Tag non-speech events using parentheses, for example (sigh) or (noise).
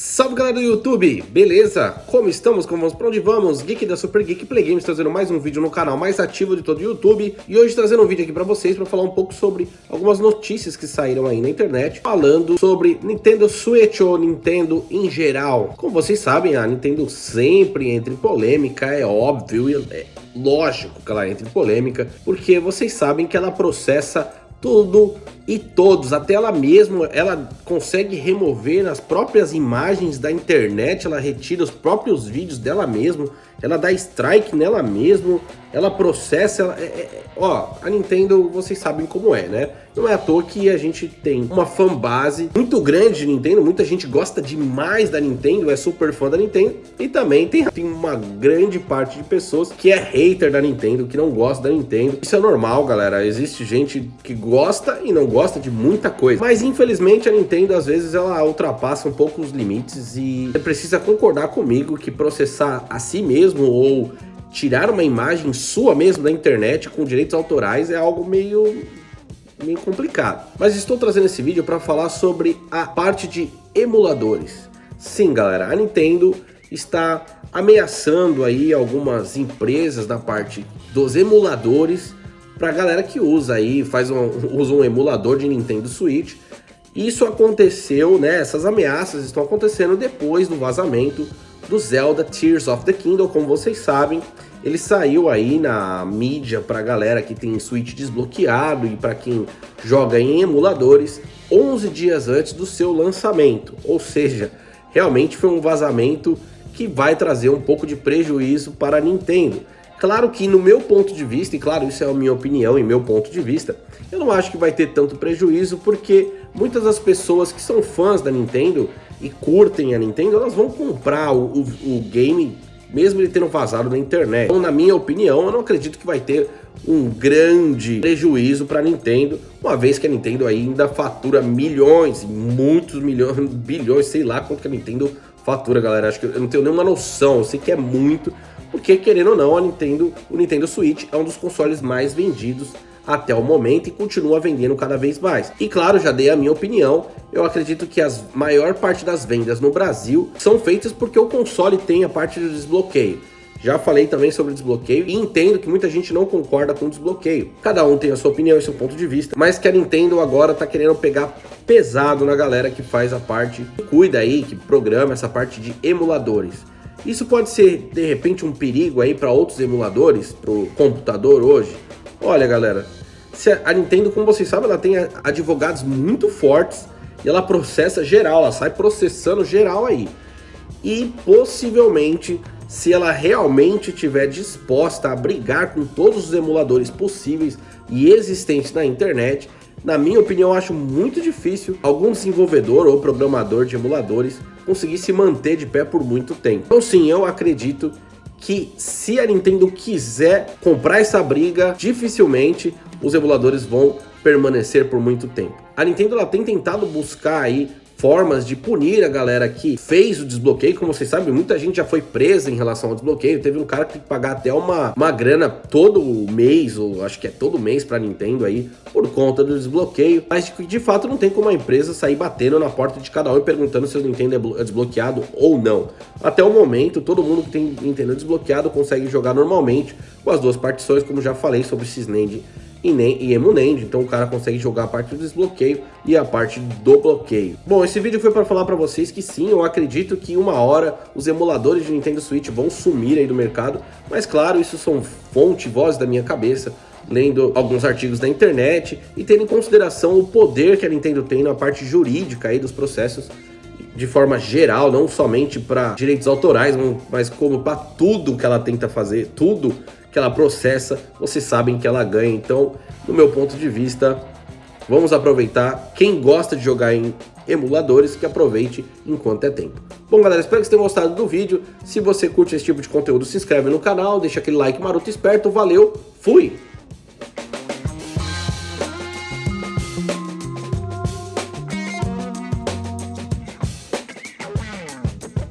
Salve galera do YouTube, beleza? Como estamos? Como vamos? Pra onde vamos? Geek da Super Geek Play Games trazendo mais um vídeo no canal mais ativo de todo o YouTube E hoje trazendo um vídeo aqui pra vocês pra falar um pouco sobre algumas notícias que saíram aí na internet Falando sobre Nintendo Switch ou Nintendo em geral Como vocês sabem, a Nintendo sempre entra em polêmica, é óbvio, é lógico que ela entra em polêmica Porque vocês sabem que ela processa tudo e todos, até ela mesma, ela consegue remover as próprias imagens da internet, ela retira os próprios vídeos dela mesma, ela dá strike nela mesma, ela processa, ela, é, é, ó, a Nintendo, vocês sabem como é, né? Não é à toa que a gente tem uma fanbase muito grande de Nintendo, muita gente gosta demais da Nintendo, é super fã da Nintendo, e também tem, tem uma grande parte de pessoas que é hater da Nintendo, que não gosta da Nintendo. Isso é normal, galera, existe gente que gosta e não gosta gosta de muita coisa. Mas infelizmente a Nintendo às vezes ela ultrapassa um pouco os limites e você precisa concordar comigo que processar a si mesmo ou tirar uma imagem sua mesmo da internet com direitos autorais é algo meio meio complicado. Mas estou trazendo esse vídeo para falar sobre a parte de emuladores. Sim, galera, a Nintendo está ameaçando aí algumas empresas da parte dos emuladores para a galera que usa aí, faz um, usa um emulador de Nintendo Switch. Isso aconteceu, né? Essas ameaças estão acontecendo depois do vazamento do Zelda Tears of the Kingdom, como vocês sabem. Ele saiu aí na mídia para a galera que tem Switch desbloqueado e para quem joga em emuladores 11 dias antes do seu lançamento. Ou seja, realmente foi um vazamento que vai trazer um pouco de prejuízo para a Nintendo. Claro que no meu ponto de vista, e claro, isso é a minha opinião e meu ponto de vista, eu não acho que vai ter tanto prejuízo, porque muitas das pessoas que são fãs da Nintendo e curtem a Nintendo, elas vão comprar o, o, o game mesmo ele tendo vazado na internet. Então, na minha opinião, eu não acredito que vai ter um grande prejuízo para a Nintendo, uma vez que a Nintendo ainda fatura milhões, muitos milhões, (laughs) bilhões, sei lá quanto que a Nintendo fatura, galera. Acho que eu não tenho nenhuma noção, eu sei que é muito, porque querendo ou não, a Nintendo, o Nintendo Switch é um dos consoles mais vendidos até o momento e continua vendendo cada vez mais. E claro, já dei a minha opinião, eu acredito que a maior parte das vendas no Brasil são feitas porque o console tem a parte do desbloqueio. Já falei também sobre desbloqueio e entendo que muita gente não concorda com desbloqueio. Cada um tem a sua opinião e seu ponto de vista, mas que a Nintendo agora tá querendo pegar pesado na galera que faz a parte, que cuida aí, que programa essa parte de emuladores. Isso pode ser, de repente, um perigo aí para outros emuladores, para o computador hoje? Olha, galera, a Nintendo, como vocês sabem, ela tem advogados muito fortes e ela processa geral, ela sai processando geral aí. E possivelmente, se ela realmente estiver disposta a brigar com todos os emuladores possíveis e existentes na internet, na minha opinião, acho muito difícil algum desenvolvedor ou programador de emuladores conseguir se manter de pé por muito tempo. Então sim, eu acredito que se a Nintendo quiser comprar essa briga, dificilmente os emuladores vão permanecer por muito tempo. A Nintendo ela tem tentado buscar aí formas de punir a galera que fez o desbloqueio. Como vocês sabem, muita gente já foi presa em relação ao desbloqueio. Teve um cara que tem que pagar até uma, uma grana todo mês, ou acho que é todo mês pra Nintendo aí, por conta do desbloqueio. Mas de, fato não tem como a empresa sair batendo na porta de cada um e perguntando se o Nintendo é, é desbloqueado ou não. Até o momento, todo mundo que tem Nintendo desbloqueado consegue jogar normalmente com as duas partições, como já falei sobre Cisnend e, nem, e Emunend, então o cara consegue jogar a parte do desbloqueio e a parte do bloqueio. Bom, esse vídeo foi para falar para vocês que sim, eu acredito que uma hora os emuladores de Nintendo Switch vão sumir aí do mercado, mas claro, isso são fonte, voz da minha cabeça, lendo alguns artigos da internet e tendo em consideração o poder que a Nintendo tem na parte jurídica aí dos processos de forma geral, não somente para direitos autorais, mas como para tudo que ela tenta fazer, tudo que ela processa, vocês sabem que ela ganha. Então, no meu ponto de vista, vamos aproveitar. Quem gosta de jogar em emuladores, que aproveite enquanto é tempo. Bom, galera, espero que vocês tenham gostado do vídeo. Se você curte esse tipo de conteúdo, se inscreve no canal, deixa aquele like maroto esperto. Valeu, fui!